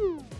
Ooh.